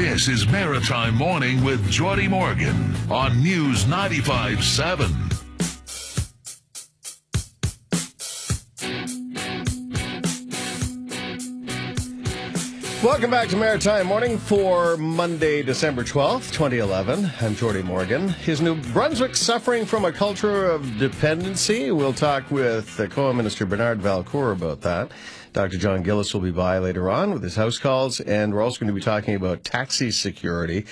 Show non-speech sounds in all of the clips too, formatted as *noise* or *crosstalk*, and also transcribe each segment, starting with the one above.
This is Maritime Morning with Jordi Morgan on News 95.7. Welcome back to Maritime Morning for Monday, December 12th, 2011. I'm Jordi Morgan. Is New Brunswick suffering from a culture of dependency? We'll talk with the ACOA Minister Bernard Valcourt about that. Dr. John Gillis will be by later on with his house calls, and we're also going to be talking about taxi security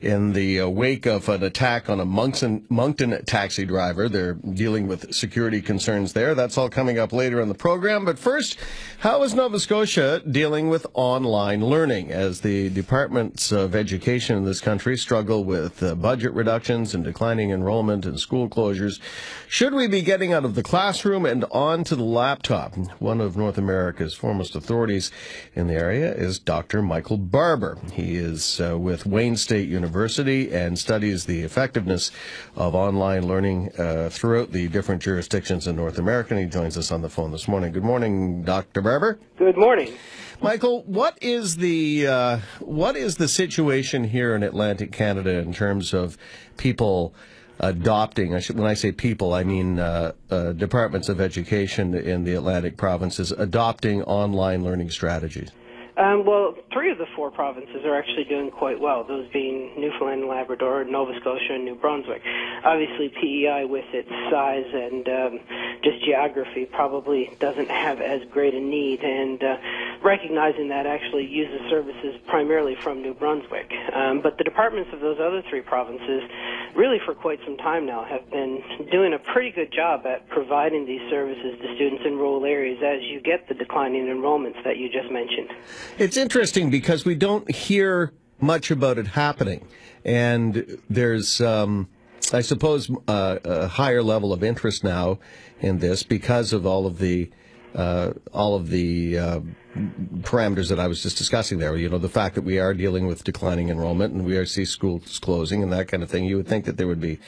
in the uh, wake of an attack on a Moncton, Moncton taxi driver. They're dealing with security concerns there. That's all coming up later in the program. But first, how is Nova Scotia dealing with online learning as the departments of education in this country struggle with uh, budget reductions and declining enrollment and school closures? Should we be getting out of the classroom and onto the laptop? One of North America's foremost authorities in the area is Dr. Michael Barbour. He is uh, with Wayne State University University and studies the effectiveness of online learning uh, throughout the different jurisdictions in North America. And he joins us on the phone this morning. Good morning, Dr. Barbour. Good morning. Michael, what is the uh, what is the situation here in Atlantic Canada in terms of people adopting? I should, when I say people, I mean uh, uh, departments of education in the Atlantic provinces adopting online learning strategies. Um, well, three of the four provinces are actually doing quite well, those being Newfoundland and Labrador, Nova Scotia, and New Brunswick. Obviously, PEI, with its size and um, just geography, probably doesn't have as great a need, and uh, recognizing that actually uses services primarily from New Brunswick. Um, but the departments of those other three provinces, really for quite some time now, have been doing a pretty good job at providing these services to students in rural areas as you get the declining enrollments that you just mentioned. It's interesting because we don't hear much about it happening, and there's, um, I suppose, uh, a higher level of interest now in this because of all of the uh, all of the uh, parameters that I was just discussing there. You know, the fact that we are dealing with declining enrollment and we are see schools closing and that kind of thing. You would think that there would be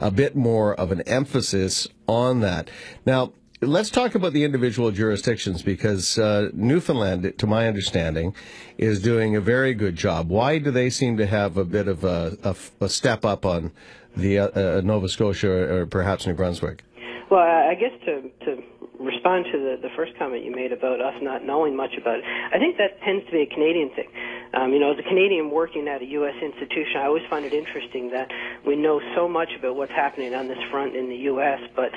a bit more of an emphasis on that. Now, Let's talk about the individual jurisdictions because uh, Newfoundland, to my understanding, is doing a very good job. Why do they seem to have a bit of a, a, a step up on the uh, uh, Nova Scotia or, or perhaps New Brunswick? Well, I guess to, to respond to the, the first comment you made about us not knowing much about it, I think that tends to be a Canadian thing. Um, you know, as a Canadian working at a U.S. institution, I always find it interesting that we know so much about what's happening on this front in the U.S., but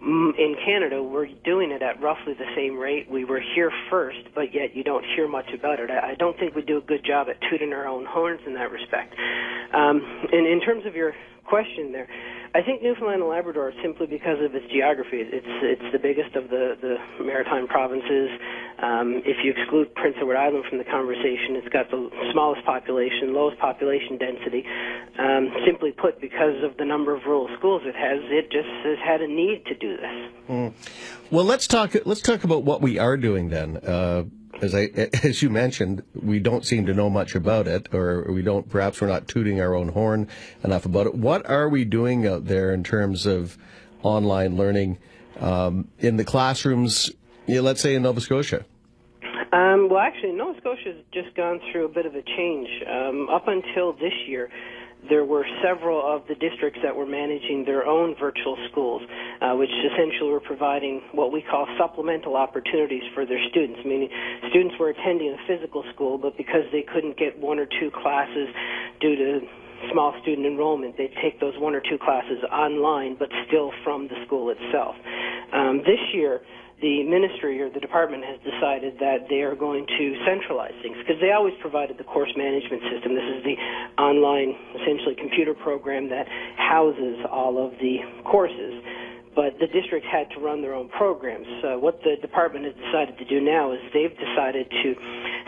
in Canada, we're doing it at roughly the same rate. We were here first, but yet you don't hear much about it. I don't think we do a good job at tooting our own horns in that respect. Um, and in terms of your question there, I think Newfoundland and Labrador, simply because of its geography, it's it's the biggest of the the maritime provinces. Um, if you exclude Prince Edward Island from the conversation, it's got the smallest population, lowest population density. Um, simply put, because of the number of rural schools it has, it just has had a need to do this. Mm. Well, let's talk. Let's talk about what we are doing then. Uh, as I, *laughs* as you mentioned, we don't seem to know much about it, or we don't. Perhaps we're not tooting our own horn enough about it. What are we doing out there in terms of online learning um, in the classrooms? You know, let's say in Nova Scotia. Um, well, actually, Nova Scotia has just gone through a bit of a change. Um, up until this year, there were several of the districts that were managing their own virtual schools, uh, which essentially were providing what we call supplemental opportunities for their students, meaning students were attending a physical school, but because they couldn't get one or two classes due to small student enrollment, they'd take those one or two classes online, but still from the school itself. Um, this year, the ministry or the department has decided that they are going to centralize things because they always provided the course management system. This is the online, essentially, computer program that houses all of the courses but the district had to run their own programs. So what the department has decided to do now is they've decided to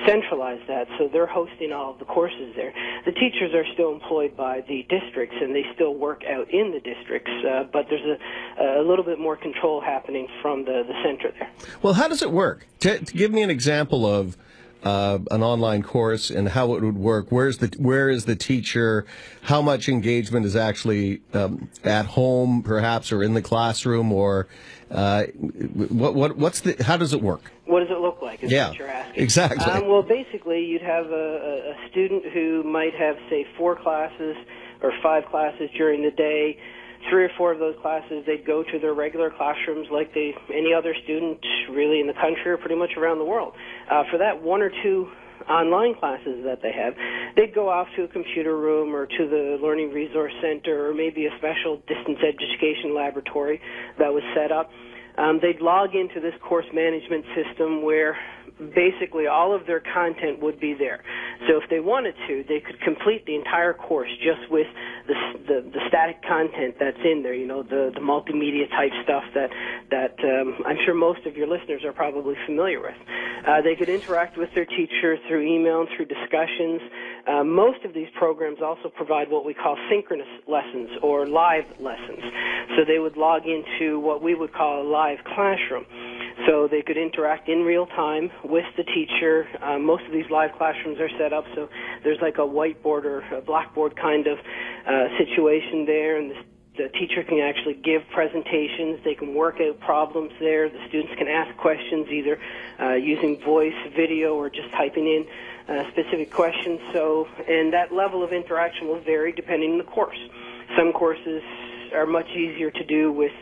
centralize that, so they're hosting all of the courses there. The teachers are still employed by the districts, and they still work out in the districts, uh, but there's a, a little bit more control happening from the, the center there. Well, how does it work? To, to give me an example of uh, an online course and how it would work? Where's the where is the teacher? How much engagement is actually um, at home, perhaps, or in the classroom, or uh, what, what what's the how does it work? What does it look like? Is yeah, what you're asking. exactly. Um, well, basically, you'd have a, a student who might have, say, four classes or five classes during the day three or four of those classes they'd go to their regular classrooms like they any other student really in the country or pretty much around the world. Uh, for that one or two online classes that they have, they'd go off to a computer room or to the Learning Resource Center or maybe a special distance education laboratory that was set up. Um, they'd log into this course management system where basically all of their content would be there. So if they wanted to, they could complete the entire course just with the the, the static content that's in there. You know, the the multimedia type stuff that that um, I'm sure most of your listeners are probably familiar with. Uh, they could interact with their teacher through email and through discussions. Uh, most of these programs also provide what we call synchronous lessons or live lessons. So they would log into what we would call a live classroom. So they could interact in real time with the teacher. Uh, most of these live classrooms are set up so there's like a whiteboard or a blackboard kind of uh, situation there, and the, the teacher can actually give presentations. They can work out problems there. The students can ask questions either uh, using voice, video, or just typing in uh, specific questions. So, and that level of interaction will vary depending on the course. Some courses are much easier to do with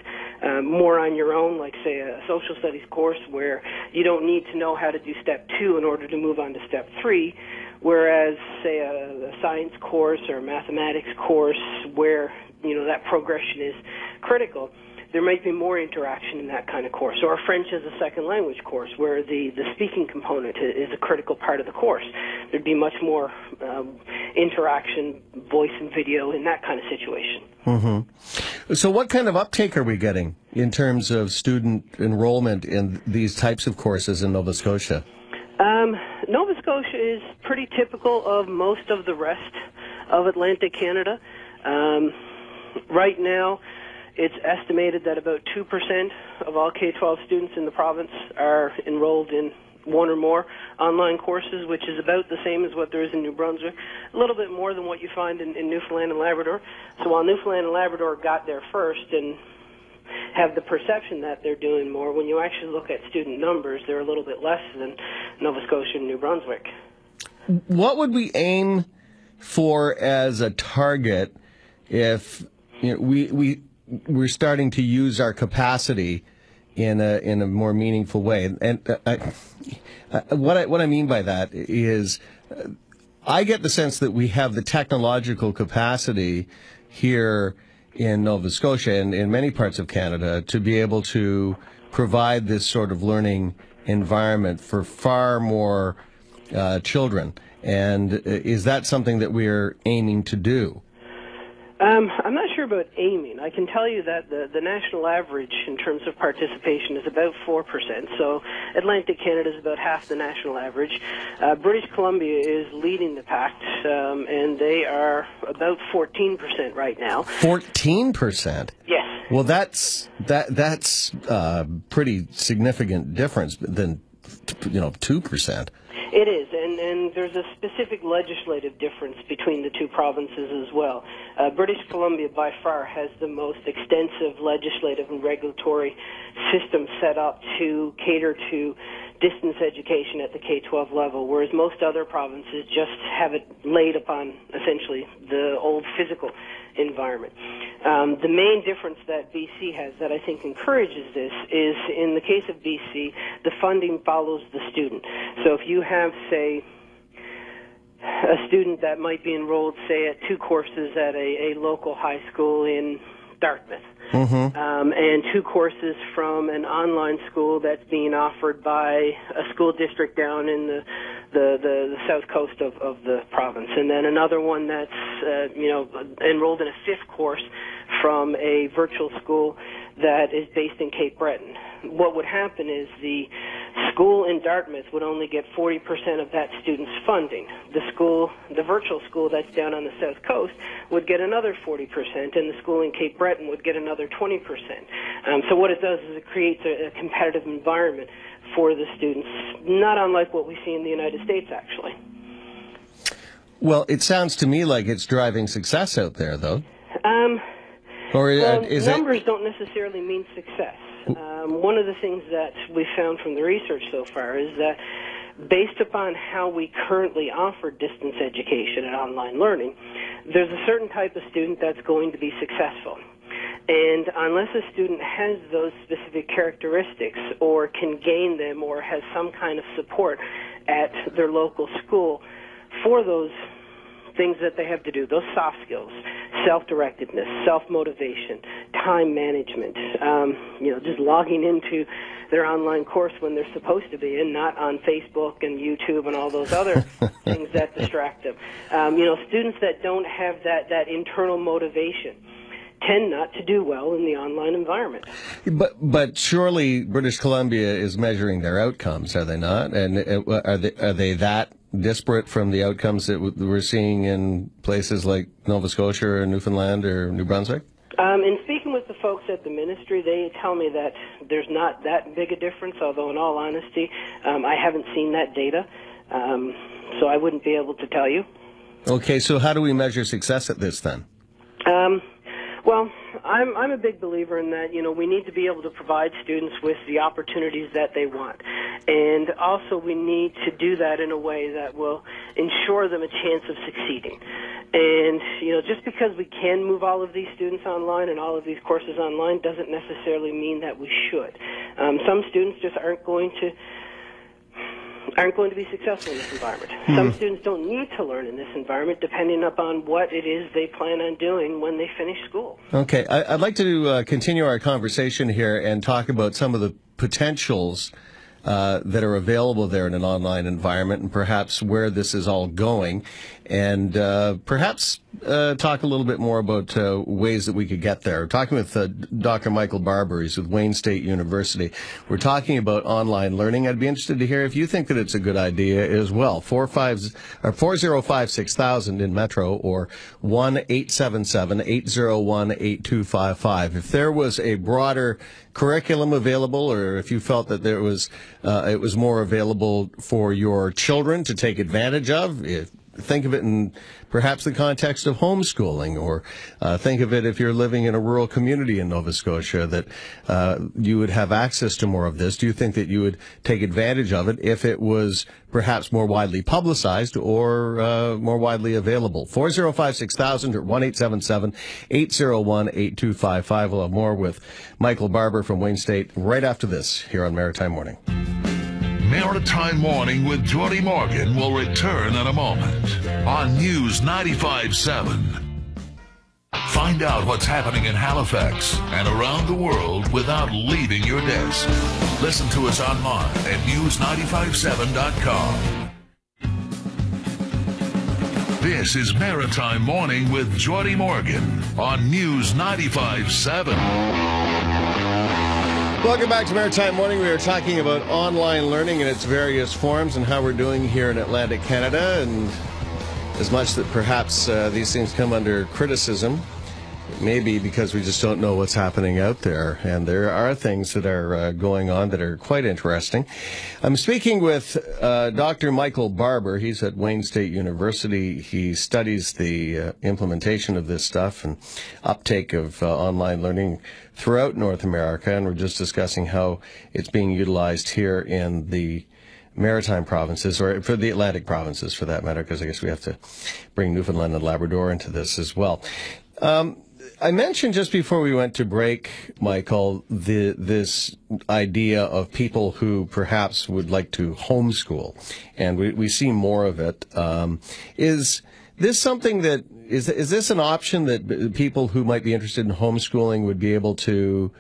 uh, more on your own, like say a social studies course where you don't need to know how to do step two in order to move on to step three. Whereas, say a, a science course or a mathematics course where you know that progression is critical, there might be more interaction in that kind of course. Or a French as a second language course, where the, the speaking component is a critical part of the course. There'd be much more um, interaction, voice and video in that kind of situation. Mm-hmm. So, what kind of uptake are we getting in terms of student enrollment in these types of courses in Nova Scotia? Um, Nova Scotia is pretty typical of most of the rest of Atlantic Canada. Um, right now, it's estimated that about 2% of all K 12 students in the province are enrolled in one or more online courses, which is about the same as what there is in New Brunswick, a little bit more than what you find in, in Newfoundland and Labrador. So while Newfoundland and Labrador got there first and have the perception that they're doing more, when you actually look at student numbers, they're a little bit less than Nova Scotia and New Brunswick. What would we aim for as a target if you know, we we we're starting to use our capacity in a in a more meaningful way. And uh, I, I, what I what I mean by that is, uh, I get the sense that we have the technological capacity here in Nova Scotia and in many parts of Canada to be able to provide this sort of learning environment for far more uh, children. And uh, is that something that we're aiming to do? Um, I'm not sure about aiming. I can tell you that the, the national average in terms of participation is about 4%. So Atlantic Canada is about half the national average. Uh, British Columbia is leading the pack, um, and they are about 14% right now. 14%? Yes. Well, that's that that's a uh, pretty significant difference than you know 2%. It is, there's a specific legislative difference between the two provinces as well. Uh, British Columbia, by far, has the most extensive legislative and regulatory system set up to cater to distance education at the K-12 level, whereas most other provinces just have it laid upon essentially the old physical environment. Um, the main difference that BC has that I think encourages this is in the case of BC, the funding follows the student. So if you have, say, a student that might be enrolled, say, at two courses at a, a local high school in Dartmouth, mm-hmm. um, and two courses from an online school that's being offered by a school district down in the the, the, the south coast of, of the province, and then another one that's uh, you know enrolled in a fifth course from a virtual school that is based in Cape Breton. What would happen is the school in Dartmouth would only get 40% of that student's funding. The school, the virtual school that's down on the south coast, would get another 40%, and the school in Cape Breton would get another 20%. Um, so what it does is it creates a, a competitive environment for the students, not unlike what we see in the United States, actually. Well, it sounds to me like it's driving success out there, though. Um, or well, numbers it? don't necessarily mean success. Um, one of the things that we found from the research so far is that based upon how we currently offer distance education and online learning, there's a certain type of student that's going to be successful. And unless a student has those specific characteristics or can gain them or has some kind of support at their local school for those things that they have to do, those soft skills, self-directedness, self-motivation, time management, um, you know, just logging into their online course when they're supposed to be and not on Facebook and YouTube and all those other *laughs* things that distract them. Um, you know, students that don't have that, that internal motivation tend not to do well in the online environment. But but surely British Columbia is measuring their outcomes, are they not? And uh, are they are they that disparate from the outcomes that we're seeing in places like Nova Scotia or Newfoundland or New Brunswick? Um, in speaking with the folks at the ministry, they tell me that there's not that big a difference. Although, in all honesty, um, I haven't seen that data, um, so I wouldn't be able to tell you. Okay, so how do we measure success at this then? Um, well, I'm I'm a big believer in that. You know, we need to be able to provide students with the opportunities that they want, and also we need to do that in a way that will ensure them a chance of succeeding. And you know, just because we can move all of these students online and all of these courses online doesn't necessarily mean that we should. Um, some students just aren't going to aren't going to be successful in this environment. Hmm. Some students don't need to learn in this environment depending upon what it is they plan on doing when they finish school. Okay, I, would like to uh, continue our conversation here and talk about some of the potentials uh, that are available there in an online environment and perhaps where this is all going and uh, perhaps uh, talk a little bit more about uh, ways that we could get there. talking with uh, Dr. Michael Barbour, he's with Wayne State University. We're talking about online learning. I'd be interested to hear if you think that it's a good idea as well. Four five or four zero five six thousand in Metro or one eight seven seven eight zero one eight two five five. If there was a broader curriculum available, or if you felt that there was uh, it was more available for your children to take advantage of, if think of it in perhaps the context of homeschooling, or uh, think of it if you're living in a rural community in Nova Scotia that uh, you would have access to more of this. Do you think that you would take advantage of it if it was perhaps more widely publicized or uh, more widely available? 405 6000 or 1 877 801 8255. We'll have more with Michael Barbour from Wayne State right after this here on Maritime Morning. Maritime Morning with Jordi Morgan will return in a moment on News 95.7. Find out what's happening in Halifax and around the world without leaving your desk. Listen to us online at news957.com. This is Maritime Morning with Jordi Morgan on News 95.7. Welcome back to Maritime Morning. We are talking about online learning in its various forms and how we're doing here in Atlantic Canada. And as much that perhaps uh, these things come under criticism, maybe because we just don't know what's happening out there. And there are things that are uh, going on that are quite interesting. I'm speaking with uh, Dr. Michael Barbour. He's at Wayne State University. He studies the uh, implementation of this stuff and uptake of uh, online learning throughout North America. And we're just discussing how it's being utilized here in the maritime provinces, or for the Atlantic provinces for that matter, because I guess we have to bring Newfoundland and Labrador into this as well. Um, I mentioned just before we went to break, Michael, the, this idea of people who perhaps would like to homeschool, and we, we see more of it. Um, is this something that is is this an option that people who might be interested in homeschooling would be able to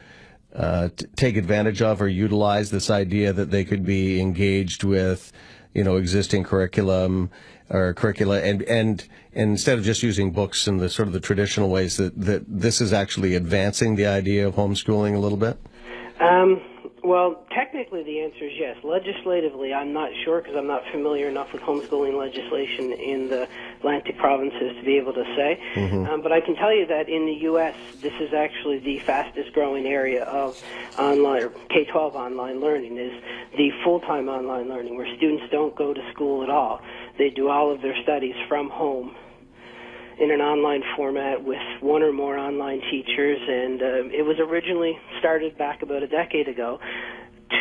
uh, take advantage of or utilize this idea that they could be engaged with, you know, existing curriculum or curricula and, and, instead of just using books in the sort of the traditional ways that, that this is actually advancing the idea of homeschooling a little bit? Um, Well, technically, the answer is yes. Legislatively, I'm not sure because I'm not familiar enough with homeschooling legislation in the Atlantic provinces to be able to say. Mm-hmm. Um, but I can tell you that in the U.S., this is actually the fastest growing area of online or K-12 online learning is the full-time online learning, where students don't go to school at all. They do all of their studies from home in an online format with one or more online teachers, and uh, it was originally started back about a decade ago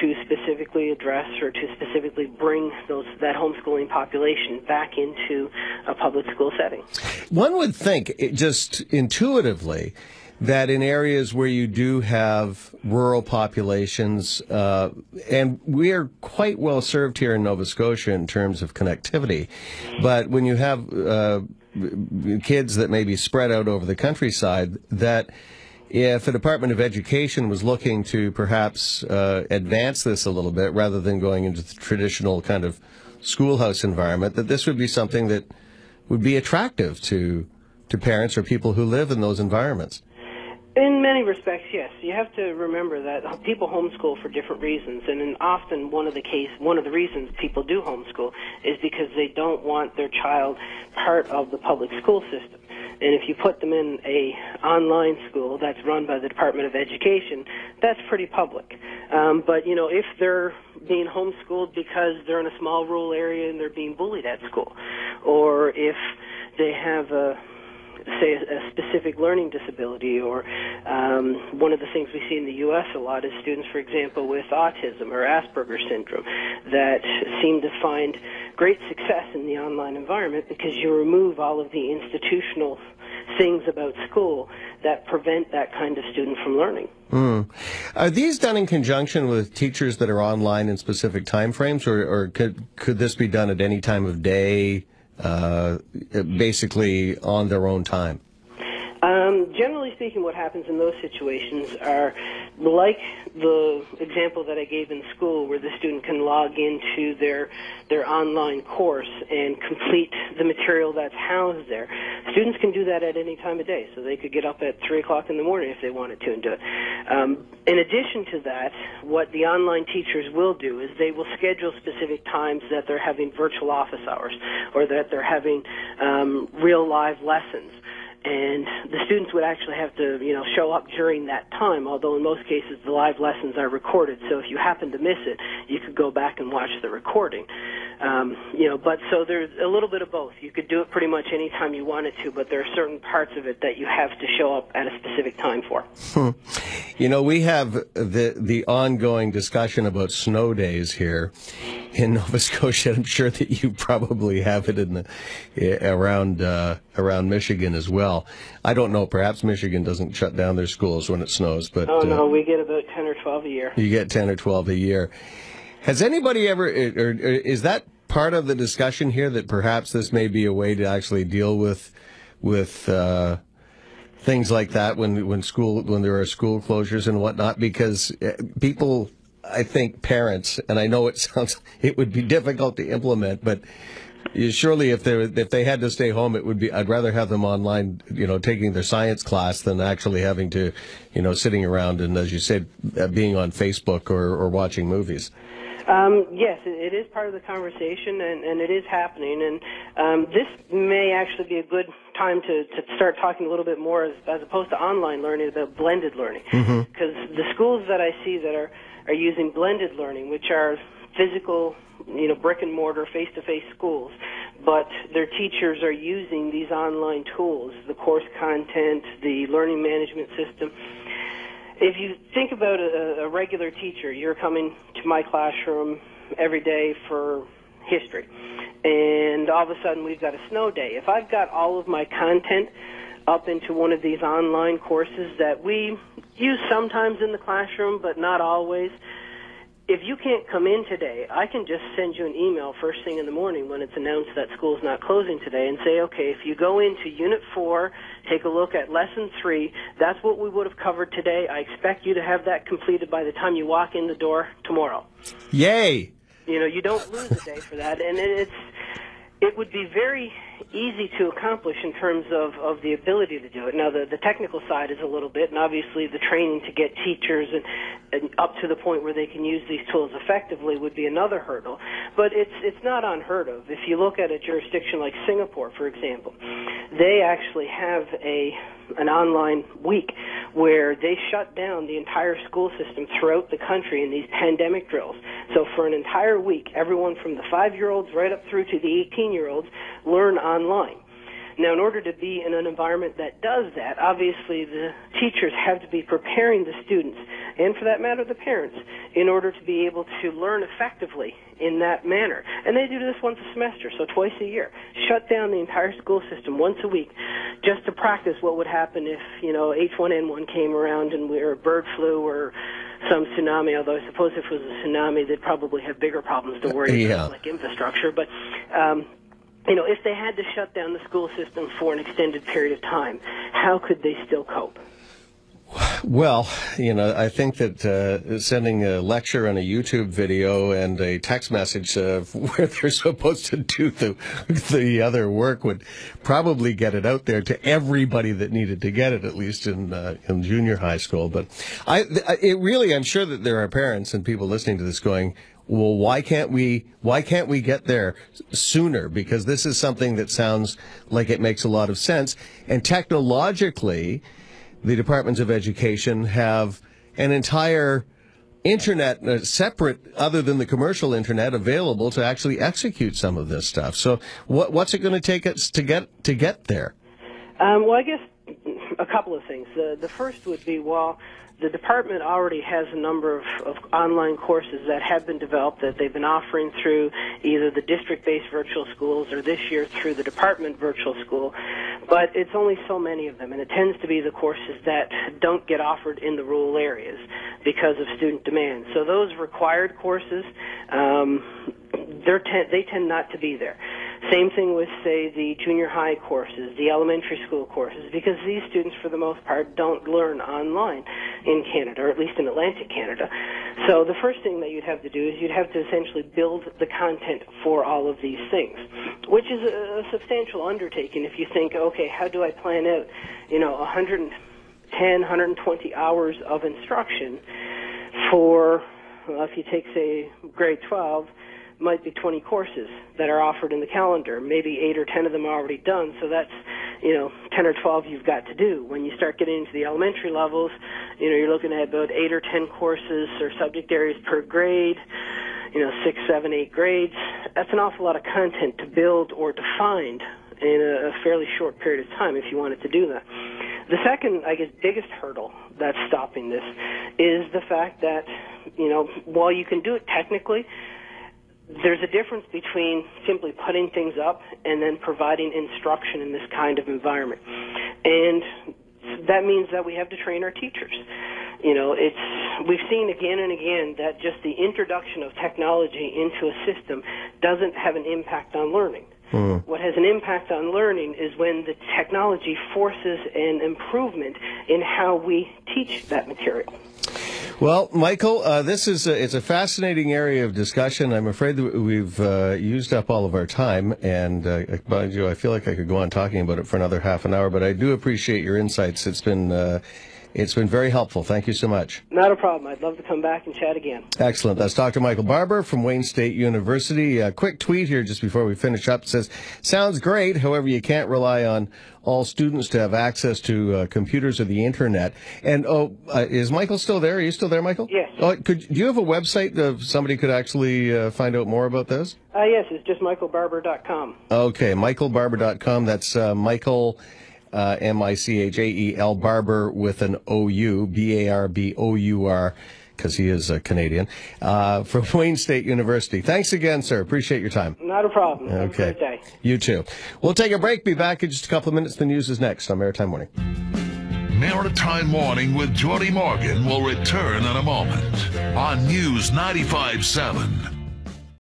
to specifically address or to specifically bring those that homeschooling population back into a public school setting. One would think, just intuitively, that in areas where you do have rural populations, uh, and we are quite well served here in Nova Scotia in terms of connectivity, but when you have uh, kids that may be spread out over the countryside, that if the Department of Education was looking to perhaps uh, advance this a little bit rather than going into the traditional kind of schoolhouse environment, that this would be something that would be attractive to to parents or people who live in those environments. In many respects, yes. You have to remember that people homeschool for different reasons, and often one of the case, one of the reasons people do homeschool is because they don't want their child part of the public school system. And if you put them in a online school that's run by the Department of Education, that's pretty public. Um, but you know, if they're being homeschooled because they're in a small rural area and they're being bullied at school, or if they have a say a, specific learning disability or um, one of the things we see in the U.S. a lot is students, for example, with autism or Asperger's syndrome that seem to find great success in the online environment because you remove all of the institutional things about school that prevent that kind of student from learning. Mm. Are these done in conjunction with teachers that are online in specific time frames, or, or could could this be done at any time of day? Uh, basically on their own time? Generally speaking, what happens in those situations are like the example that I gave in school, where the student can log into their their online course and complete the material that's housed there. Students can do that at any time of day, so they could get up at three o'clock in the morning if they wanted to and do it. Um, in addition to that, what the online teachers will do is they will schedule specific times that they're having virtual office hours or that they're having um, real live lessons and the students would actually have to, you know, show up during that time. Although in most cases the live lessons are recorded, so if you happen to miss it, you could go back and watch the recording. Um, you know, but so there's a little bit of both. You could do it pretty much any time you wanted to, but there are certain parts of it that you have to show up at a specific time for. Hmm. You know, we have the the ongoing discussion about snow days here in *laughs* Nova Scotia. I'm sure that you probably have it in the eh, around uh, around Michigan as well. I don't know. Perhaps Michigan doesn't shut down their schools when it snows, but oh no, uh, we get about ten or twelve a year. You get ten or twelve a year. Has anybody ever, or, is that part of the discussion here that perhaps this may be a way to actually deal with with uh, things like that when when school when there are school closures and whatnot? Because uh, people, I think parents, and I know it *laughs* sounds it would be difficult to implement, but surely if they if they had to stay home, it would be. I'd rather have them online, you know, taking their science class than actually having to, you know, sitting around and, as you said, uh, being on Facebook or, or watching movies. Um, yes, it is part of the conversation, and, and it is happening. And um, this may actually be a good time to, to start talking a little bit more, as, as opposed to online learning, about blended learning. Because mm-hmm. the schools that I see that are are using blended learning, which are physical, you know, brick and mortar, face to face schools, but their teachers are using these online tools, the course content, the learning management system. If you think about a, a regular teacher, you're coming to my classroom every day for history, and all of a sudden we've got a snow day. If I've got all of my content up into one of these online courses that we use sometimes in the classroom, but not always, if you can't come in today, I can just send you an email first thing in the morning when it's announced that school's not closing today and say, okay, if you go into Unit 4, take a look at Lesson 3, that's what we would have covered today. I expect you to have that completed by the time you walk in the door tomorrow. Yay! You know, you don't lose a day for that, and it's it would be very easy to accomplish in terms of, of the ability to do it. Now, the, the technical side is a little bit, and obviously the training to get teachers and, and up to the point where they can use these tools effectively would be another hurdle. But it's it's not unheard of. If you look at a jurisdiction like Singapore, for example, they actually have a an online week where they shut down the entire school system throughout the country in these pandemic drills. So for an entire week, everyone from the five year olds right up through to the 18 year olds learn online. Now, in order to be in an environment that does that, obviously the teachers have to be preparing the students, and for that matter, the parents, in order to be able to learn effectively in that manner. And they do this once a semester, so twice a year. Shut down the entire school system once a week just to practice what would happen if, you know, H1N1 came around and we, or bird flu or some tsunami, although I suppose if it was a tsunami, they'd probably have bigger problems to worry Yeah. about, like infrastructure. But, um, you know, if they had to shut down the school system for an extended period of time, how could they still cope? Well, you know, I think that uh, sending a lecture and a YouTube video and a text message of *laughs* where they're supposed to do the the other work would probably get it out there to everybody that needed to get it, at least in uh, in junior high school. But I, it really, I'm sure that there are parents and people listening to this going, well, why can't we, why can't we get there sooner? Because this is something that sounds like it makes a lot of sense. And technologically, the departments of education have an entire internet uh, separate other than the commercial internet available to actually execute some of this stuff. So what, what's it going to take us to get, to get there? Um, well, I guess a couple of things. The, the first would be, well, the department already has a number of, of online courses that have been developed that they've been offering through either the district-based virtual schools or this year through the department virtual school. But it's only so many of them, and it tends to be the courses that don't get offered in the rural areas because of student demand. So those required courses, um, they're te- they tend not to be there. Same thing with, say, the junior high courses, the elementary school courses, because these students, for the most part, don't learn online in Canada, or at least in Atlantic Canada. So the first thing that you'd have to do is you'd have to essentially build the content for all of these things, which is a, substantial undertaking if you think, okay, how do I plan out, you know, 110, 120 hours of instruction for, well, if you take, say, grade 12, might be 20 courses that are offered in the calendar. Maybe eight or 10 of them are already done, so that's, you know, 10 or 12 you've got to do. When you start getting into the elementary levels, you know, you're looking at about eight or 10 courses or subject areas per grade, you know, six, seven, eight grades. That's an awful lot of content to build or to find in a, a fairly short period of time if you wanted to do that. The second, I guess, biggest hurdle that's stopping this is the fact that, you know, while you can do it technically, there's a difference between simply putting things up and then providing instruction in this kind of environment. And that means that we have to train our teachers. You know, it's we've seen again and again that just the introduction of technology into a system doesn't have an impact on learning. Hmm. What has an impact on learning is when the technology forces an improvement in how we teach that material. Well, Michael, uh, this is a, it's a fascinating area of discussion. I'm afraid that we've uh, used up all of our time, and uh, mind you, I feel like I could go on talking about it for another half an hour. But I do appreciate your insights. It's been uh, it's been very helpful. Thank you so much. Not a problem. I'd love to come back and chat again. Excellent. That's Dr. Michael Barbour from Wayne State University. A quick tweet here just before we finish up says, "Sounds great. However, you can't rely on all students to have access to uh, computers or the internet." And oh, uh, is Michael still there? Are you still there, Michael? Yes. Oh, could do you have a website that somebody could actually uh, find out more about this? Uh, yes, it's just michaelbarbour.com. Okay, michaelbarbour.com. That's uh, Michael, uh, M-I-C-H-A-E-L, Barbour with an O-U, B-A-R-B-O-U-R, because he is a Canadian, uh, from *laughs* Wayne State University. Thanks again, sir. Appreciate your time. Not a problem. Have a Okay. great day. You too. We'll take a break. Be back in just a couple of minutes. The news is next on Maritime Morning. Maritime Morning with Jordi Morgan will return in a moment on News 95.7.